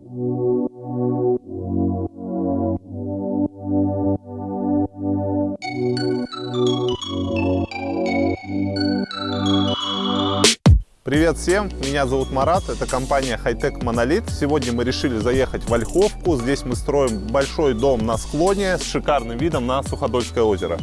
Привет всем, меня зовут Марат, это компания Hightech Monolith. Сегодня мы решили заехать в Ольховку. Здесь мы строим большой дом на склоне с шикарным видом на Суходольское озеро.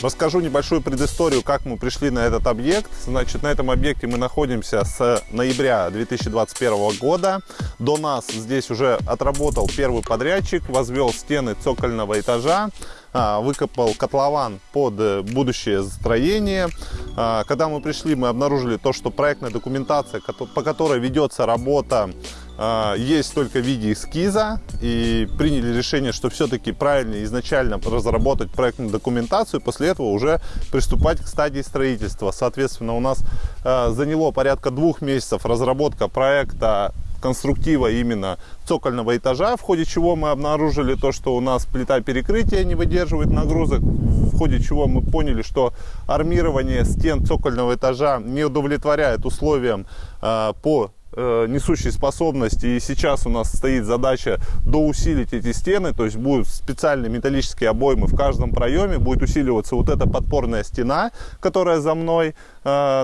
Расскажу небольшую предысторию, как мы пришли на этот объект. Значит, на этом объекте мы находимся с ноября 2021 года. До нас здесь уже отработал первый подрядчик, возвел стены цокольного этажа, а, выкопал котлован под будущее строение. А, когда мы пришли, мы обнаружили то, что проектная документация, по которой ведется работа есть только в виде эскиза и приняли решение, что все-таки правильно изначально разработать проектную документацию, после этого уже приступать к стадии строительства. Соответственно, у нас а, заняло порядка двух месяцев разработка проекта конструктива именно цокольного этажа, в ходе чего мы обнаружили то, что у нас плита перекрытия не выдерживает нагрузок, в ходе чего мы поняли, что армирование стен цокольного этажа не удовлетворяет условиям э, по несущей способности. И сейчас у нас стоит задача доусилить эти стены, то есть будут специальные металлические обоймы в каждом проеме, будет усиливаться вот эта подпорная стена, которая за мной, э,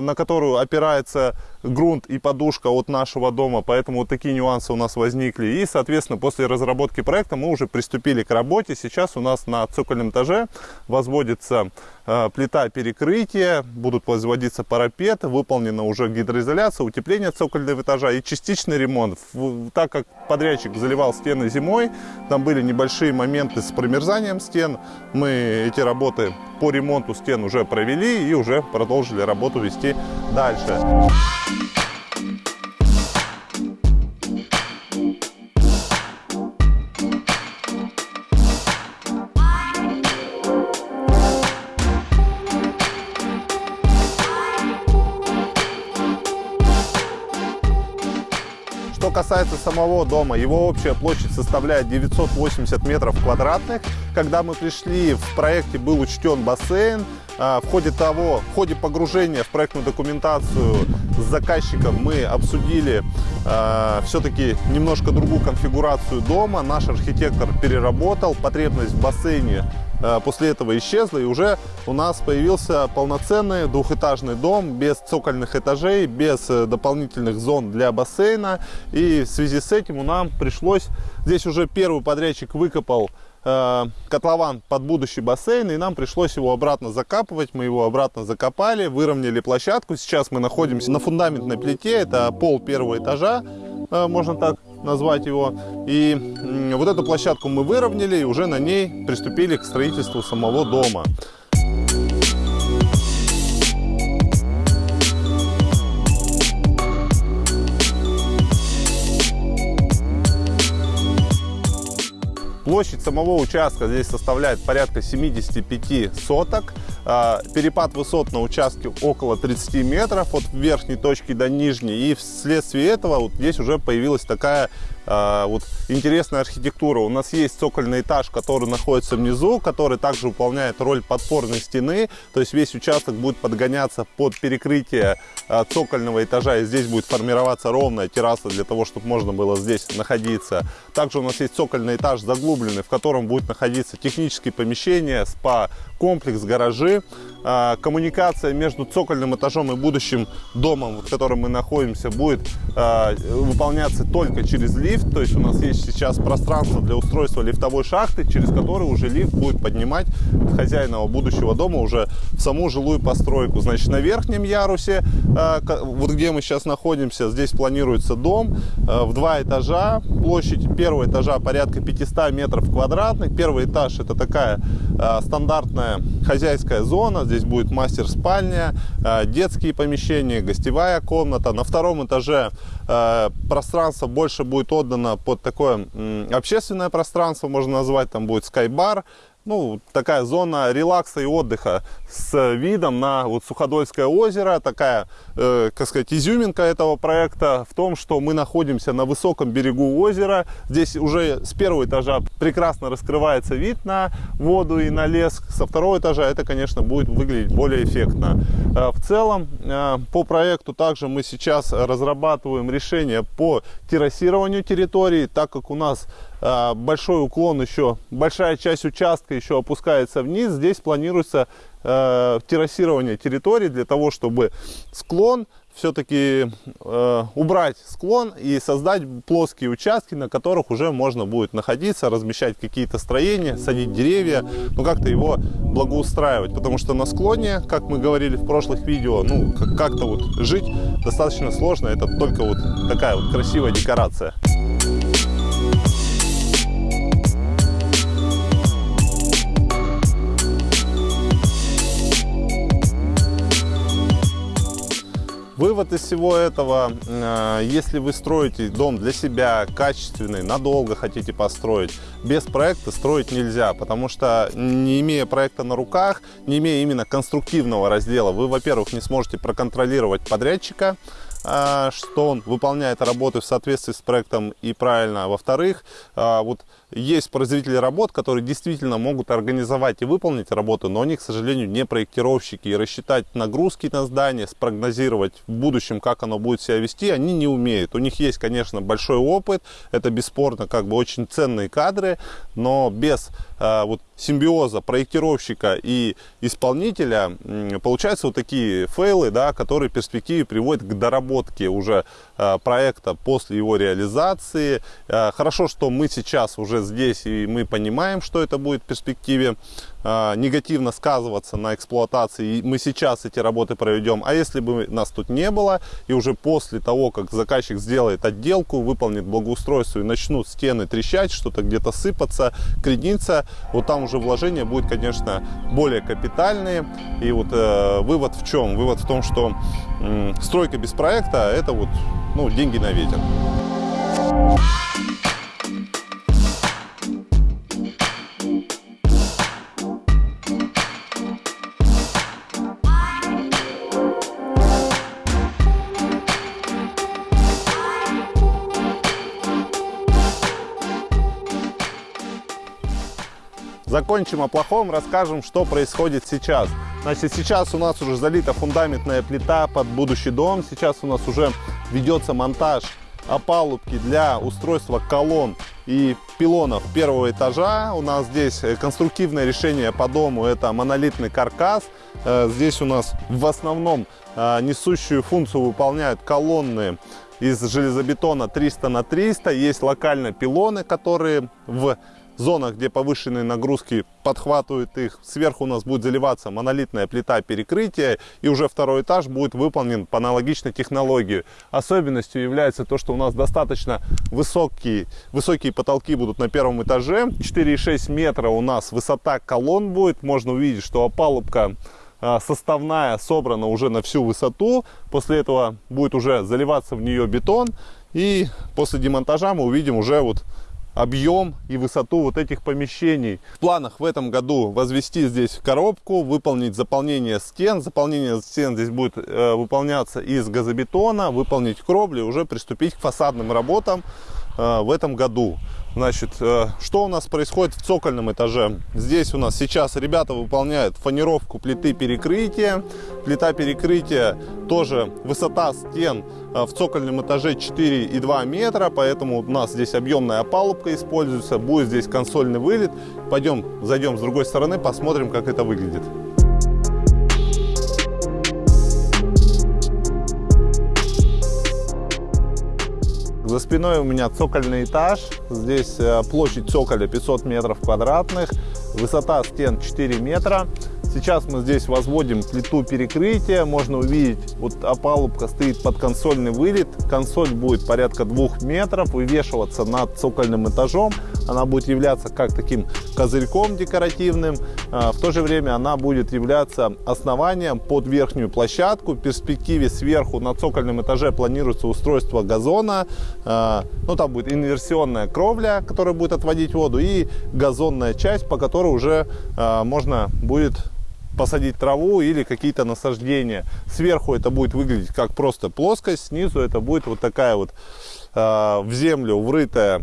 на которую опирается грунт и подушка от нашего дома, поэтому вот такие нюансы у нас возникли. И, соответственно, после разработки проекта мы уже приступили к работе. Сейчас у нас на цокольном этаже возводится э, плита перекрытия, будут возводиться парапеты, выполнена уже гидроизоляция, утепление цокольного этажа и частичный ремонт. Так как подрядчик заливал стены зимой, там были небольшие моменты с промерзанием стен, мы эти работы по ремонту стен уже провели и уже продолжили работу вести дальше. Касается самого дома, его общая площадь составляет 980 метров квадратных. Когда мы пришли, в проекте был учтен бассейн. А, в ходе того, в ходе погружения в проектную документацию с заказчиком мы обсудили э, все-таки немножко другую конфигурацию дома. Наш архитектор переработал потребность в бассейне после этого исчезла, и уже у нас появился полноценный двухэтажный дом без цокольных этажей, без э, дополнительных зон для бассейна. И в связи с этим у нам пришлось, здесь уже первый подрядчик выкопал э, котлован под будущий бассейн, и нам пришлось его обратно закапывать. Мы его обратно закопали, выровняли площадку. Сейчас мы находимся на фундаментной плите, это пол первого этажа, можно так назвать его. И вот эту площадку мы выровняли и уже на ней приступили к строительству самого дома. Площадь самого участка здесь составляет порядка 75 соток. А, перепад высот на участке около 30 метров от верхней точки до нижней. И вследствие этого вот здесь уже появилась такая а, вот интересная архитектура. У нас есть цокольный этаж, который находится внизу, который также выполняет роль подпорной стены. То есть весь участок будет подгоняться под перекрытие а, цокольного этажа. И здесь будет формироваться ровная терраса для того, чтобы можно было здесь находиться. Также у нас есть цокольный этаж заглубленный, в котором будет находиться технические помещения, спа, комплекс, гаражи. А, коммуникация между цокольным этажом и будущим домом, в котором мы находимся, будет выполняться только через лифт то есть у нас есть сейчас пространство для устройства лифтовой шахты, через которую уже лифт будет поднимать хозяина будущего дома уже в саму жилую постройку. Значит, на верхнем ярусе, э, вот где мы сейчас находимся, здесь планируется дом в два этажа, площадь первого этажа порядка 500 метров квадратных. Первый этаж это такая э, стандартная хозяйская зона, здесь будет мастер-спальня, детские помещения, гостевая комната. На втором этаже пространство больше будет отдано под такое общественное пространство, можно назвать, там будет скайбар, ну, такая зона релакса и отдыха с видом на вот Суходольское озеро. Такая, э, как сказать, изюминка этого проекта в том, что мы находимся на высоком берегу озера. Здесь уже с первого этажа прекрасно раскрывается вид на воду и на лес. Со второго этажа это, конечно, будет выглядеть более эффектно. Э, в целом, э, по проекту также мы сейчас разрабатываем решение по террасированию территории, так как у нас большой уклон еще, большая часть участка еще опускается вниз. Здесь планируется э, террасирование территории для того, чтобы склон все-таки э, убрать склон и создать плоские участки, на которых уже можно будет находиться, размещать какие-то строения, садить деревья, ну как-то его благоустраивать. Потому что на склоне, как мы говорили в прошлых видео, ну как-то вот жить достаточно сложно, это только вот такая вот красивая декорация. Вывод из всего этого, э, если вы строите дом для себя, качественный, надолго хотите построить, без проекта строить нельзя, потому что не имея проекта на руках, не имея именно конструктивного раздела, вы, во-первых, не сможете проконтролировать подрядчика, что он выполняет работы в соответствии с проектом и правильно. Во-вторых, а, вот есть производители работ, которые действительно могут организовать и выполнить работу, но они, к сожалению, не проектировщики. И рассчитать нагрузки на здание, спрогнозировать в будущем, как оно будет себя вести, они не умеют. У них есть, конечно, большой опыт, это бесспорно как бы очень ценные кадры, но без а, вот симбиоза проектировщика и исполнителя получаются вот такие фейлы, да, которые в перспективе приводят к доработке уже а, проекта после его реализации. А, хорошо, что мы сейчас уже здесь и мы понимаем, что это будет в перспективе а, негативно сказываться на эксплуатации. И мы сейчас эти работы проведем. А если бы нас тут не было, и уже после того, как заказчик сделает отделку, выполнит благоустройство и начнут стены трещать, что-то где-то сыпаться, крениться, вот там уже вложения будет, конечно, более капитальные. И вот э, вывод в чем? Вывод в том, что э, стройка без проекта – это вот ну, деньги на ветер. Закончим о плохом, расскажем, что происходит сейчас. Значит, сейчас у нас уже залита фундаментная плита под будущий дом. Сейчас у нас уже ведется монтаж опалубки для устройства колонн и пилонов первого этажа. У нас здесь конструктивное решение по дому, это монолитный каркас. Э, здесь у нас в основном э, несущую функцию выполняют колонны из железобетона 300 на 300. Есть локально пилоны, которые в зонах, где повышенные нагрузки подхватывают их. Сверху у нас будет заливаться монолитная плита перекрытия, и уже второй этаж будет выполнен по аналогичной технологии. Особенностью является то, что у нас достаточно высокие, высокие потолки будут на первом этаже. 4,6 метра у нас высота колонн будет. Можно увидеть, что опалубка а, составная собрана уже на всю высоту. После этого будет уже заливаться в нее бетон. И после демонтажа мы увидим уже вот объем и высоту вот этих помещений. В планах в этом году возвести здесь коробку, выполнить заполнение стен. Заполнение стен здесь будет э, выполняться из газобетона, выполнить кровли, уже приступить к фасадным работам в этом году. Значит, э, что у нас происходит в цокольном этаже? Здесь у нас сейчас ребята выполняют фанеровку плиты перекрытия. Плита перекрытия тоже высота стен э, в цокольном этаже 4,2 метра, поэтому у нас здесь объемная опалубка используется. Будет здесь консольный вылет. Пойдем, зайдем с другой стороны, посмотрим, как это выглядит. За спиной у меня цокольный этаж. Здесь э, площадь цоколя 500 метров квадратных. Высота стен 4 метра. Сейчас мы здесь возводим плиту перекрытия. Можно увидеть, вот опалубка стоит под консольный вылет. Консоль будет порядка 2 метров, вывешиваться над цокольным этажом. Она будет являться как таким козырьком декоративным, а, в то же время она будет являться основанием под верхнюю площадку. В перспективе сверху на цокольном этаже планируется устройство газона, а, ну там будет инверсионная кровля, которая будет отводить воду, и газонная часть, по которой уже а, можно будет посадить траву или какие-то насаждения. Сверху это будет выглядеть как просто плоскость, снизу это будет вот такая вот э, в землю врытая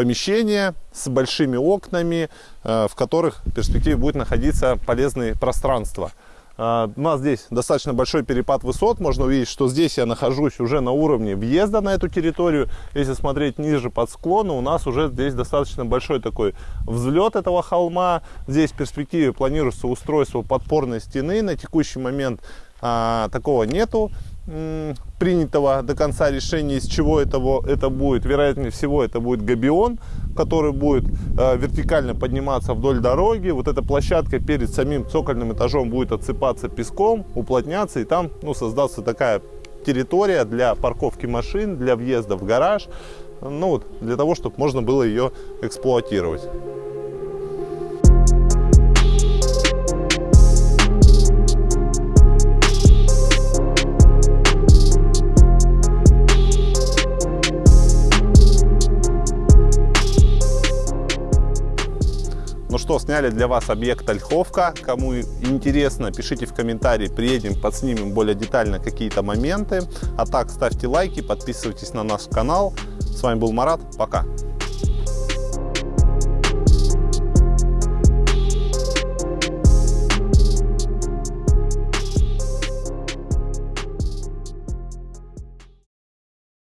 помещение с большими окнами, э, в которых в перспективе будет находиться полезные пространства. Э, у нас здесь достаточно большой перепад высот. Можно увидеть, что здесь я нахожусь уже на уровне въезда на эту территорию. Если смотреть ниже под склону, у нас уже здесь достаточно большой такой взлет этого холма. Здесь в перспективе планируется устройство подпорной стены. На текущий момент а, такого нету принятого до конца решения, из чего этого, это будет. Вероятнее всего, это будет габион, который будет э, вертикально подниматься вдоль дороги. Вот эта площадка перед самим цокольным этажом будет отсыпаться песком, уплотняться, и там ну, создастся такая территория для парковки машин, для въезда в гараж, ну вот, для того, чтобы можно было ее эксплуатировать. Что, сняли для вас объект Ольховка. Кому интересно, пишите в комментарии, приедем, подснимем более детально какие-то моменты. А так, ставьте лайки, подписывайтесь на наш канал. С вами был Марат, пока.